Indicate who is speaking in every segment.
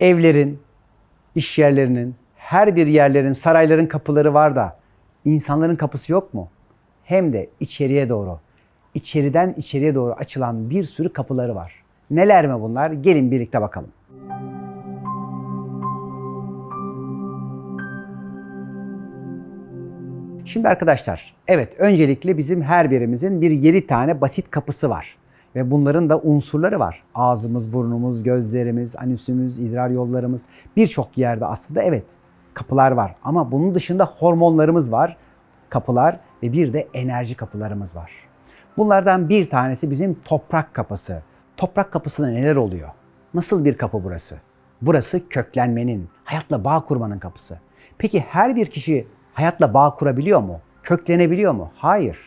Speaker 1: Evlerin, iş yerlerinin, her bir yerlerin, sarayların kapıları var da insanların kapısı yok mu? Hem de içeriye doğru. İçeriden içeriye doğru açılan bir sürü kapıları var. Neler mi bunlar? Gelin birlikte bakalım. Şimdi arkadaşlar, evet öncelikle bizim her birimizin bir 7 tane basit kapısı var. Ve bunların da unsurları var. Ağzımız, burnumuz, gözlerimiz, anüsümüz, idrar yollarımız birçok yerde aslında evet kapılar var. Ama bunun dışında hormonlarımız var, kapılar ve bir de enerji kapılarımız var. Bunlardan bir tanesi bizim toprak kapısı. Toprak kapısında neler oluyor? Nasıl bir kapı burası? Burası köklenmenin, hayatla bağ kurmanın kapısı. Peki her bir kişi hayatla bağ kurabiliyor mu? Köklenebiliyor mu? Hayır.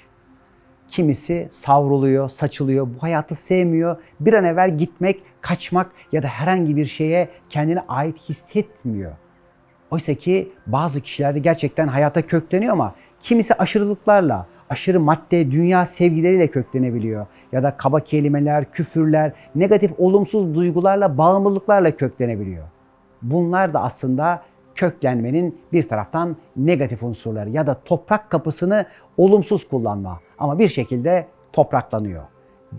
Speaker 1: Kimisi savruluyor, saçılıyor, bu hayatı sevmiyor. Bir an evvel gitmek, kaçmak ya da herhangi bir şeye kendine ait hissetmiyor. Oysa ki bazı kişilerde gerçekten hayata kökleniyor ama kimisi aşırılıklarla, aşırı madde, dünya sevgileriyle köklenebiliyor. Ya da kaba kelimeler, küfürler, negatif olumsuz duygularla, bağımlılıklarla köklenebiliyor. Bunlar da aslında köklenmenin bir taraftan negatif unsurları ya da toprak kapısını olumsuz kullanma ama bir şekilde topraklanıyor.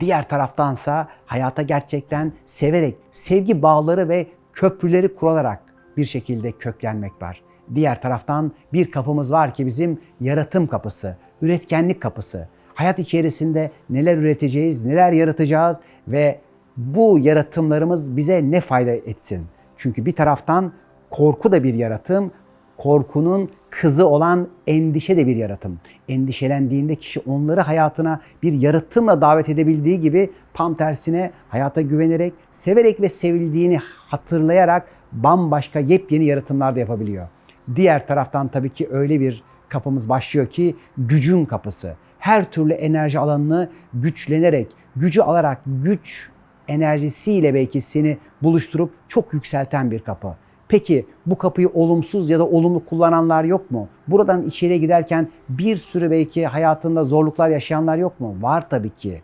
Speaker 1: Diğer taraftansa hayata gerçekten severek, sevgi bağları ve köprüleri kurularak bir şekilde köklenmek var. Diğer taraftan bir kapımız var ki bizim yaratım kapısı, üretkenlik kapısı. Hayat içerisinde neler üreteceğiz, neler yaratacağız ve bu yaratımlarımız bize ne fayda etsin? Çünkü bir taraftan korku da bir yaratım, korkunun kızı olan endişe de bir yaratım. Endişelendiğinde kişi onları hayatına bir yaratımla davet edebildiği gibi tam tersine hayata güvenerek, severek ve sevildiğini hatırlayarak bambaşka yepyeni yaratımlar da yapabiliyor. Diğer taraftan tabii ki öyle bir kapımız başlıyor ki gücün kapısı. Her türlü enerji alanını güçlenerek, gücü alarak, güç enerjisiyle belki seni buluşturup çok yükselten bir kapı. Peki bu kapıyı olumsuz ya da olumlu kullananlar yok mu? Buradan içeriye giderken bir sürü belki hayatında zorluklar yaşayanlar yok mu? Var tabii ki.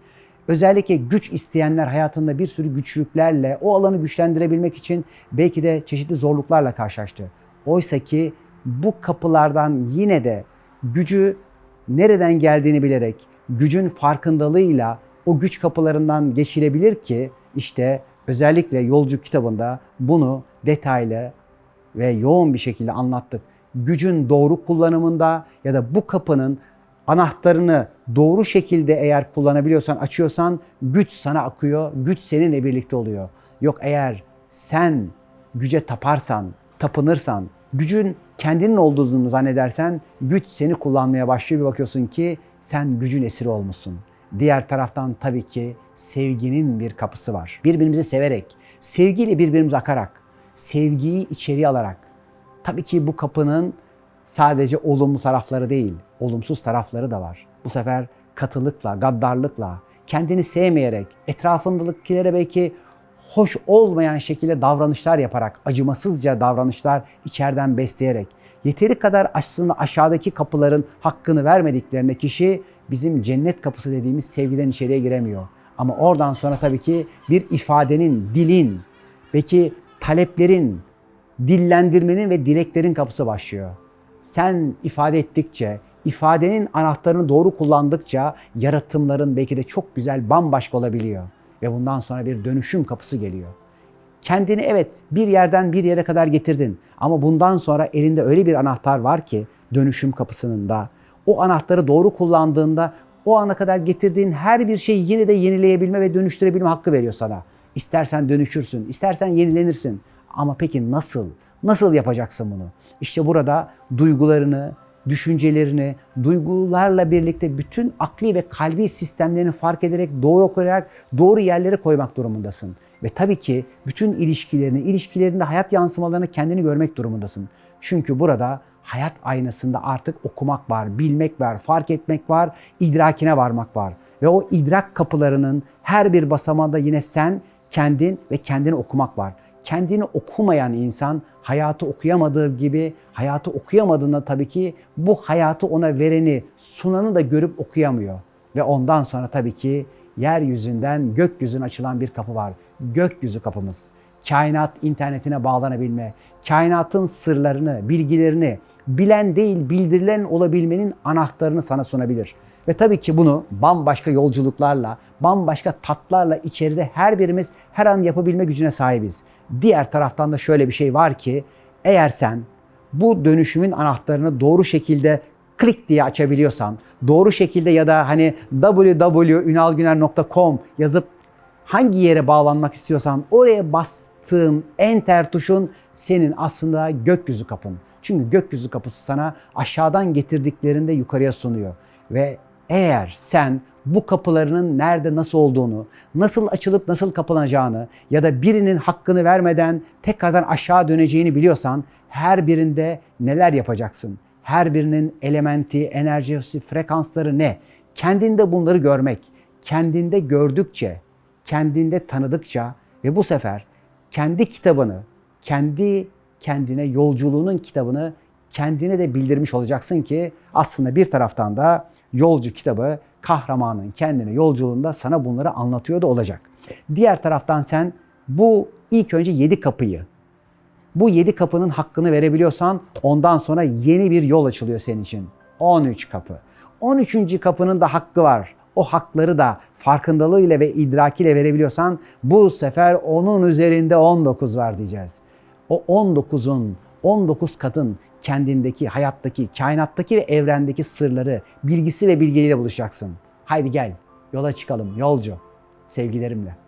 Speaker 1: Özellikle güç isteyenler hayatında bir sürü güçlüklerle o alanı güçlendirebilmek için belki de çeşitli zorluklarla karşılaştı. Oysa ki bu kapılardan yine de gücü nereden geldiğini bilerek, gücün farkındalığıyla o güç kapılarından geçilebilir ki işte özellikle Yolcu kitabında bunu detaylı ve yoğun bir şekilde anlattık. Gücün doğru kullanımında ya da bu kapının anahtarını doğru şekilde eğer kullanabiliyorsan, açıyorsan güç sana akıyor, güç seninle birlikte oluyor. Yok eğer sen güce taparsan, tapınırsan, gücün kendinin olduğunu zannedersen güç seni kullanmaya başlıyor bir bakıyorsun ki sen gücün esiri olmuşsun. Diğer taraftan tabii ki sevginin bir kapısı var. Birbirimizi severek, sevgiyle birbirimize akarak, sevgiyi içeri alarak. Tabii ki bu kapının sadece olumlu tarafları değil, olumsuz tarafları da var. Bu sefer katılıkla, gaddarlıkla, kendini sevmeyerek, etrafındakilere belki hoş olmayan şekilde davranışlar yaparak, acımasızca davranışlar içeriden besleyerek, yeteri kadar aslında aşağıdaki kapıların hakkını vermediklerine kişi bizim cennet kapısı dediğimiz sevgiden içeriye giremiyor. Ama oradan sonra tabii ki bir ifadenin, dilin, belki taleplerin, dillendirmenin ve dileklerin kapısı başlıyor. Sen ifade ettikçe, ifadenin anahtarını doğru kullandıkça yaratımların belki de çok güzel bambaşka olabiliyor. Ve bundan sonra bir dönüşüm kapısı geliyor. Kendini evet bir yerden bir yere kadar getirdin ama bundan sonra elinde öyle bir anahtar var ki dönüşüm kapısının da o anahtarı doğru kullandığında o ana kadar getirdiğin her bir şeyi yine de yenileyebilme ve dönüştürebilme hakkı veriyor sana. İstersen dönüşürsün, istersen yenilenirsin. Ama peki nasıl? Nasıl yapacaksın bunu? İşte burada duygularını, düşüncelerini, duygularla birlikte bütün akli ve kalbi sistemlerini fark ederek, doğru okuyarak doğru yerlere koymak durumundasın. Ve tabii ki bütün ilişkilerini, ilişkilerinde hayat yansımalarını kendini görmek durumundasın. Çünkü burada hayat aynasında artık okumak var, bilmek var, fark etmek var, idrakine varmak var. Ve o idrak kapılarının her bir basamağında yine sen, kendin ve kendini okumak var. Kendini okumayan insan hayatı okuyamadığı gibi hayatı okuyamadığında tabii ki bu hayatı ona vereni, sunanı da görüp okuyamıyor. Ve ondan sonra tabii ki yeryüzünden gökyüzüne açılan bir kapı var. Gökyüzü kapımız. Kainat internetine bağlanabilme, kainatın sırlarını, bilgilerini bilen değil bildirilen olabilmenin anahtarını sana sunabilir. Ve tabii ki bunu bambaşka yolculuklarla, bambaşka tatlarla içeride her birimiz her an yapabilme gücüne sahibiz. Diğer taraftan da şöyle bir şey var ki eğer sen bu dönüşümün anahtarını doğru şekilde klik diye açabiliyorsan, doğru şekilde ya da hani www.ünalgüner.com yazıp hangi yere bağlanmak istiyorsan oraya bastığın enter tuşun senin aslında gökyüzü kapın. Çünkü gökyüzü kapısı sana aşağıdan getirdiklerinde yukarıya sunuyor. Ve eğer sen bu kapılarının nerede nasıl olduğunu, nasıl açılıp nasıl kapanacağını ya da birinin hakkını vermeden tekrardan aşağı döneceğini biliyorsan her birinde neler yapacaksın? Her birinin elementi, enerjisi, frekansları ne? Kendinde bunları görmek, kendinde gördükçe, kendinde tanıdıkça ve bu sefer kendi kitabını, kendi kendine yolculuğunun kitabını kendine de bildirmiş olacaksın ki aslında bir taraftan da yolcu kitabı kahramanın kendine yolculuğunda sana bunları anlatıyor da olacak. Diğer taraftan sen bu ilk önce yedi kapıyı bu yedi kapının hakkını verebiliyorsan ondan sonra yeni bir yol açılıyor senin için. 13 kapı. 13. kapının da hakkı var. O hakları da farkındalığıyla ve idrakiyle verebiliyorsan bu sefer onun üzerinde 19 var diyeceğiz. O 19'un, 19 katın kendindeki, hayattaki, kainattaki ve evrendeki sırları, bilgisi ve bilgeliyle buluşacaksın. Haydi gel, yola çıkalım yolcu. Sevgilerimle.